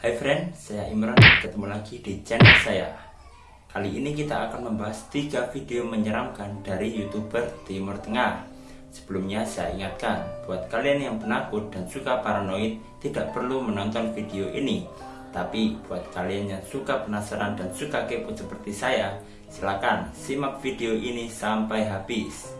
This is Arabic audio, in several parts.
Hai friend, saya Imran, ketemu lagi di channel saya. Kali ini kita akan membahas 3 video menyeramkan dari youtuber Timur Tengah. Sebelumnya saya ingatkan, buat kalian yang penakut dan suka paranoid Tidak perlu menonton video ini. Tapi buat kalian yang suka penasaran dan suka kepo seperti saya Silahkan simak video ini sampai habis.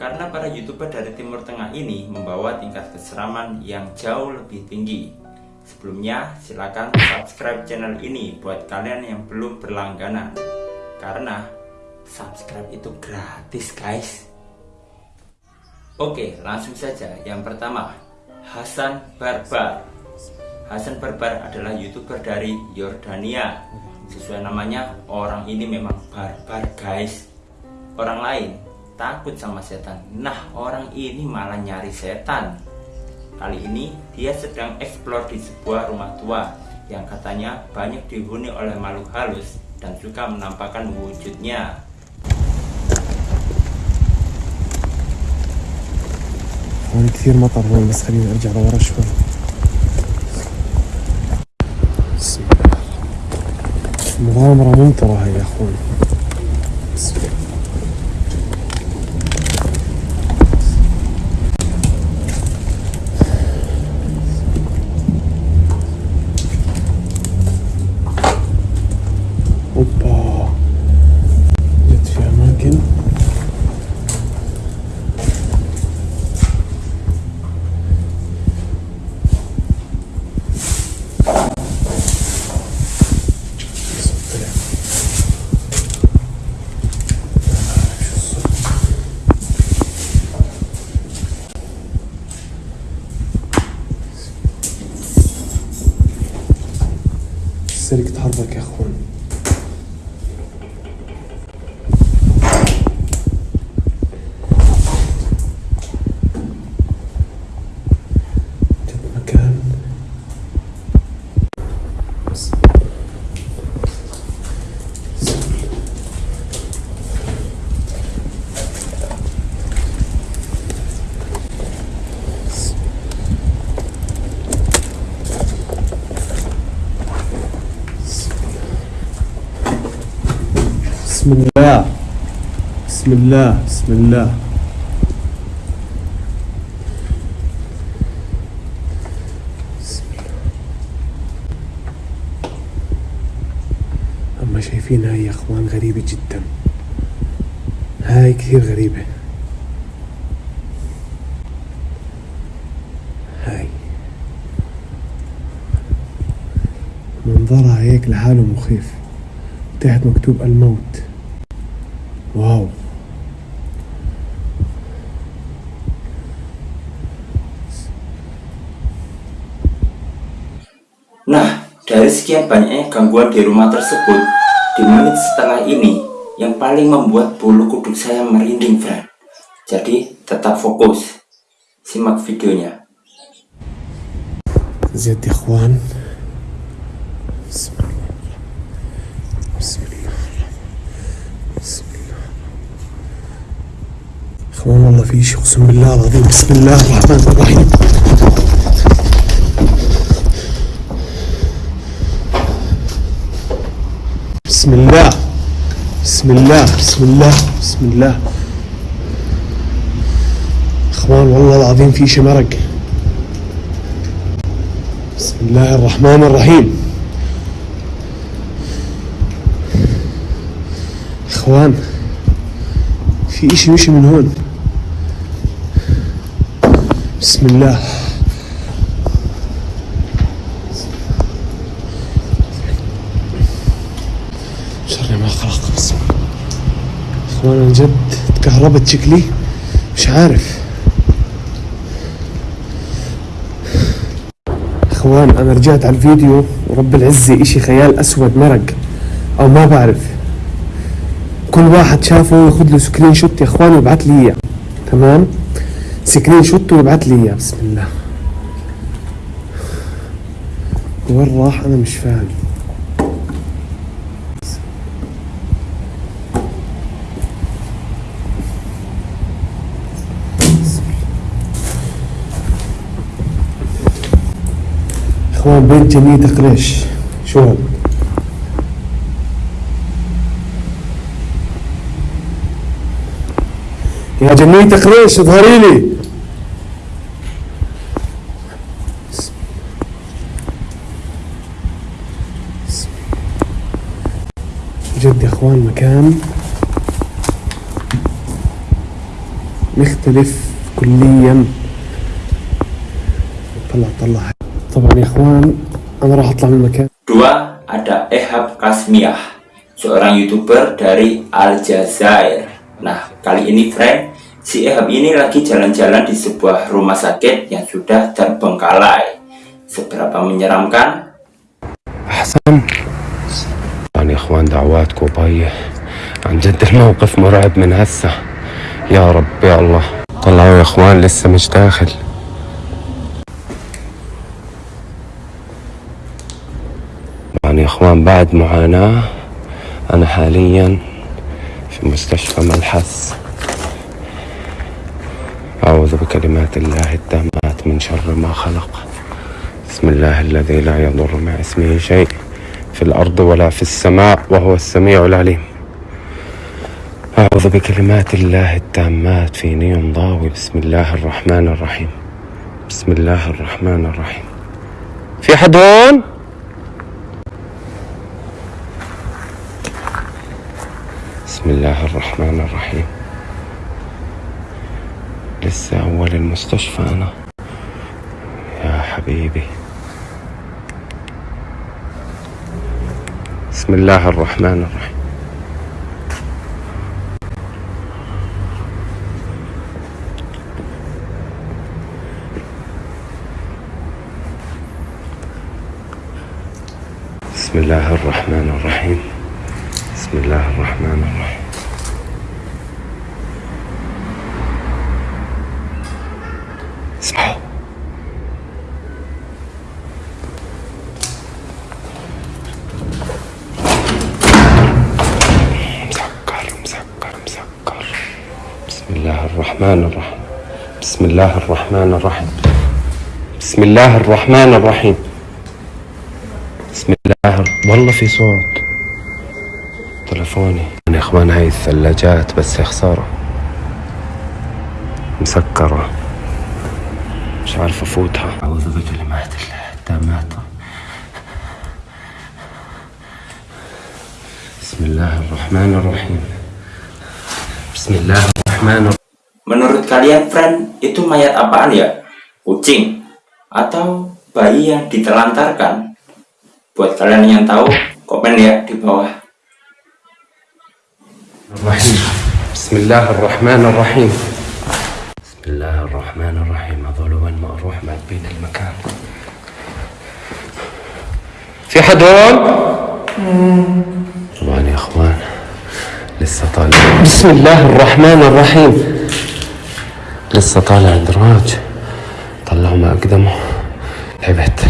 Karena para youtuber dari Timur Tengah ini membawa tingkat keseraman yang jauh lebih tinggi. Sebelumnya, silakan subscribe channel ini buat kalian yang belum berlangganan. Karena subscribe itu gratis, guys. Oke, langsung saja. Yang pertama, Hasan Barbar. Hasan Barbar adalah youtuber dari Yordania. Sesuai namanya, orang ini memang barbar, guys. Orang lain takut sama setan. Nah, orang ini malah nyari setan. Kali ini dia sedang eksplor di sebuah rumah tua yang katanya banyak dihuni oleh makhluk halus dan suka menampakkan wujudnya. هون كثير مطر هون بس خليني ارجع لورا شوي بسم الله مغامرة ممطرة هي يا اخوي السلك تحرك يا أخوان جد مكان بس بسم الله. بسم الله. بسم الله. أما شايفين هاي يا أخوان غريبة جدا. هاي كثير غريبة. هاي. منظرها هيك لحاله مخيف. تحت مكتوب الموت. واو Nah, dari sekian banyaknya gangguan di rumah tersebut, di menit setelah ini, yang paling membuat bulu kuduk saya merinding, friend. Jadi, tetap fokus. Simak videonya. زيت يا اخوان بسم الله بسم الله إخوان والله في شيء أقسم بالله العظيم. بسم الله الرحمن الرحيم. بسم الله. بسم الله. بسم الله. بسم الله. إخوان والله العظيم في شيء مرق. بسم الله الرحمن الرحيم. إخوان في اشي مشي من هون. بسم الله. شر ما خلق. بسم الله إخوان عن جد تكهربت شكلي. مش عارف. إخوان أنا رجعت على الفيديو. ورب العزة إشي خيال أسود مرق. أو ما بعرف. كل واحد شافه ياخذ له screenshot يا إخوان ويبعث لي إياه. تمام؟ screenshot ويبعث لي إياه. بسم الله. وين راح؟ أنا مش فاهم. إخوان بيت جميل قريش. شو يا جميل قريش اظهري لي. جد يا اخوان مكان مختلف كليا طلع طلع طبعا يا اخوان انا راح اطلع من المكان Dua, ada Ehab Kasmiah, seorang youtuber dari Aljazair. Nah, kali ini friend, si Ehab ini lagi jalan-jalan di sebuah rumah sakit yang sudah terbengkalai. Seberapa menyeramkan? أحسن يعني يا إخوان دعواتكم باية. عن جد الموقف مرعب من هسه. يا رب يا الله. طلعوا يا إخوان لسه مش داخل. يعني يا إخوان بعد معاناة أنا حاليا في مستشفى ملحس. أعوذ بكلمات الله التامات من شر ما خلق. بسم الله الذي لا يضر مع اسمه شيء. في الأرض ولا في السماء وهو السميع العليم. أعوذ بكلمات الله التامات في نيم ضاوي. بسم الله الرحمن الرحيم. بسم الله الرحمن الرحيم. في حد هون؟ بسم الله الرحمن الرحيم. لسه أول المستشفى أنا. يا حبيبي. بسم الله الرحمن الرحيم. بسم الله الرحمن الرحيم. بسم الله الرحمن الرحيم. الرحمن الرحيم. بسم الله الرحمن الرحيم. بسم الله الرحمن الرحيم. بسم الله. والله في صوت. تلفوني. يا إخوان هاي الثلاجات بس يا خسارة. مسكرة. مش عارف أفوتها. أعوذ بكلمات الله التامات بسم الله الرحمن الرحيم. بسم الله الرحمن الرحيم. Menurut kalian friend, itu mayat apaan ya? Kucing? Atau bayi yang ditelantarkan? Buat kalian yang tahu, komen ya di bawah. الرحيم بسم الله الرحمن الرحيم بسم الله الرحمن الرحيم هذول وين ما أروح ما بين المكان في حد هون؟ طبعا يا اخوان لسه طالع بسم الله الرحمن الرحيم لسه طالع دراج طلعوا ما اقدمه تعبت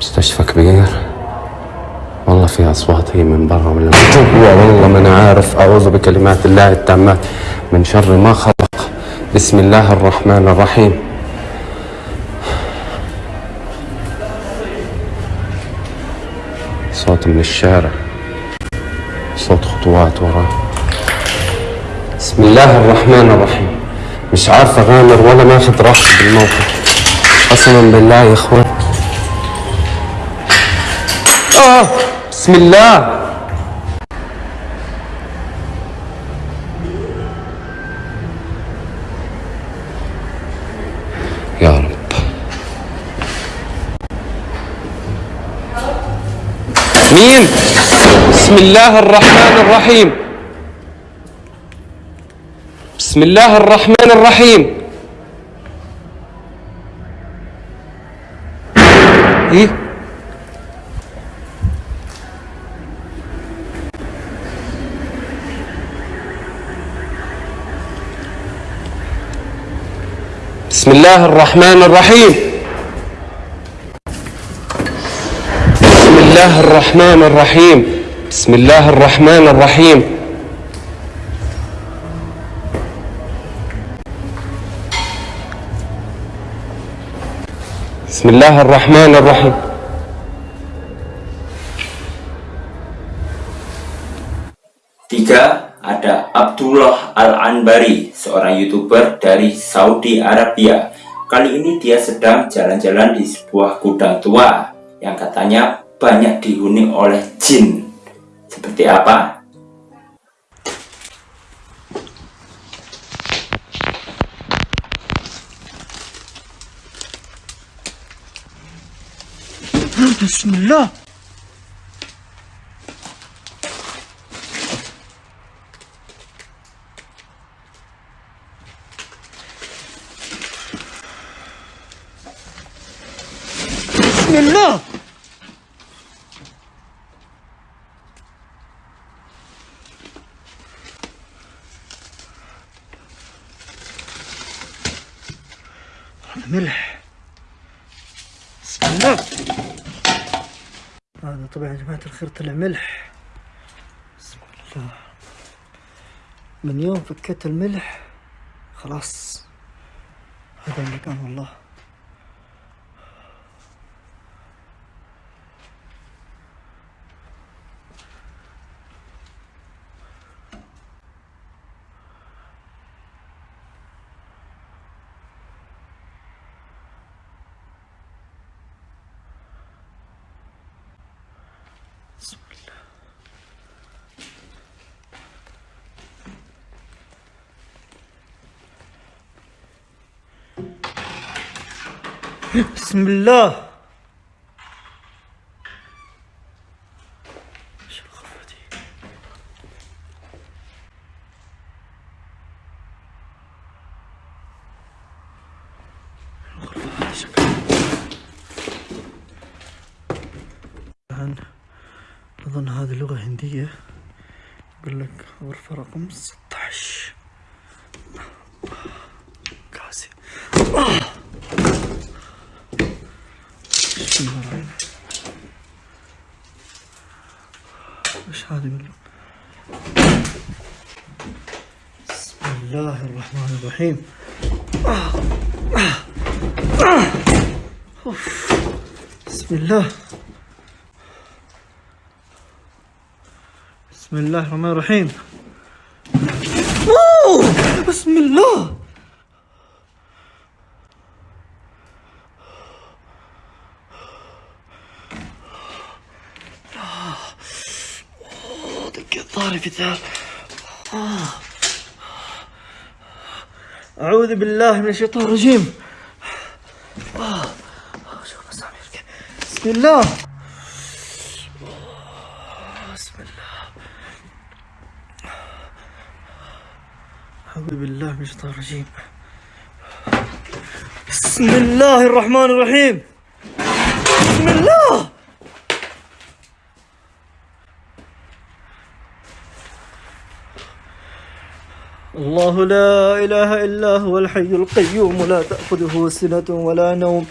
مستشفى كبير والله في أصوات هي من برا ولا من جوا والله ما أنا عارف. أعوذ بكلمات الله التامات. من شر ما خلق. بسم الله الرحمن الرحيم. صوت من الشارع. صوت خطوات وراه بسم الله الرحمن الرحيم. مش عارف أغامر ولا ماخذ راحتي بالموقف. قسما بالله يا إخوان. آه بسم الله. يا رب. مين؟ بسم الله الرحمن الرحيم. بسم الله الرحمن الرحيم. إيه؟ بسم الله الرحمن الرحيم. بسم الله الرحمن الرحيم. بسم الله الرحمن الرحيم. بسم الله الرحمن الرحيم Tiga, ada Abdullah Al-Anbari, seorang YouTuber dari Saudi Arabia. Kali ini dia sedang jalan-jalan di sebuah gudang tua yang katanya banyak dihuni oleh jin. Seperti apa? 아, 다시 눌러. 다시 눌러. 하늘에. 死んだ هذا طبعا يا جماعة الخير طلع ملح. بسم الله. من يوم فكيت الملح خلاص. هذا المكان والله. بسم الله؟ الغرفة هذه لغة هندية. يقول لك غرفة رقم 16 كاسي بسم الله الرحمن الرحيم. إيش هذه من بسم الله الرحمن الرحيم. بسم الله بسم الله الرحمن الرحيم! بسم الله أوه، دقيت ظهري في ثال آه. أعوذ بالله من الشيطان الرجيم آه. شوف مسامير كيف. بسم الله بسم الله أعوذ بالله من الشيطان الرجيم بسم الله الرحمن الرحيم بسم الله الله لا إله إلا هو الحي القيوم لا تأخذه سنة ولا نوم.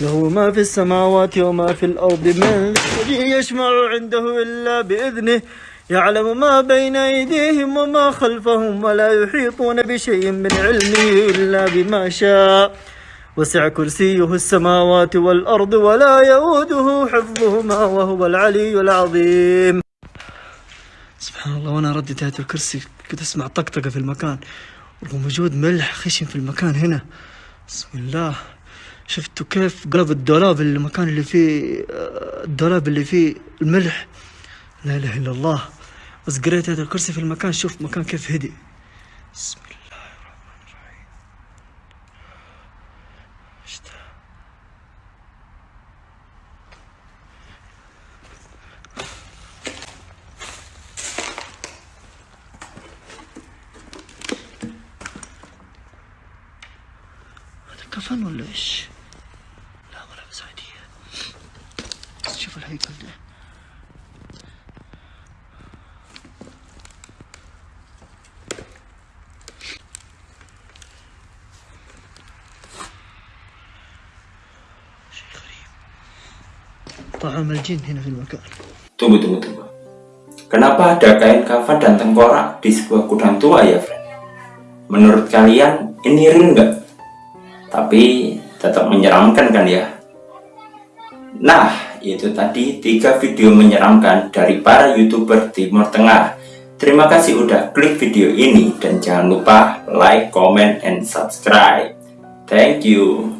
له ما في السماوات وما في الأرض من يشمع عنده إلا بإذنه. يعلم ما بين أيديهم وما خلفهم ولا يحيطون بشيء من علمه إلا بما شاء. وسع كرسيه السماوات والأرض ولا يؤوده حفظهما وهو العلي العظيم. سبحان الله وأنا رديت آية الكرسي كنت أسمع طقطقة في المكان. ووجود ملح خشن في المكان هنا. بسم الله. شفتوا كيف قلب الدولاب المكان اللي فيه آه، الدولاب اللي فيه الملح؟ لا إله إلا الله. بس قريت آية الكرسي في المكان شوف مكان كيف هدي. بسم الله هذا كفن ولا ايش؟ لا ملابس عادية بس شوف الهيكل ده شيء غريب طعام الجن هنا في المكان Tunggu, tunggu, tunggu. Kenapa ada kain kafan dan tengkorak di sebuah gudang tua ya, friend? Menurut kalian ini real nggak? Tapi tetap menyeramkan kan ya? Nah, itu tadi tiga video menyeramkan dari para youtuber Timur Tengah. Terima kasih udah klik video ini dan jangan lupa like, comment, and subscribe. Thank you.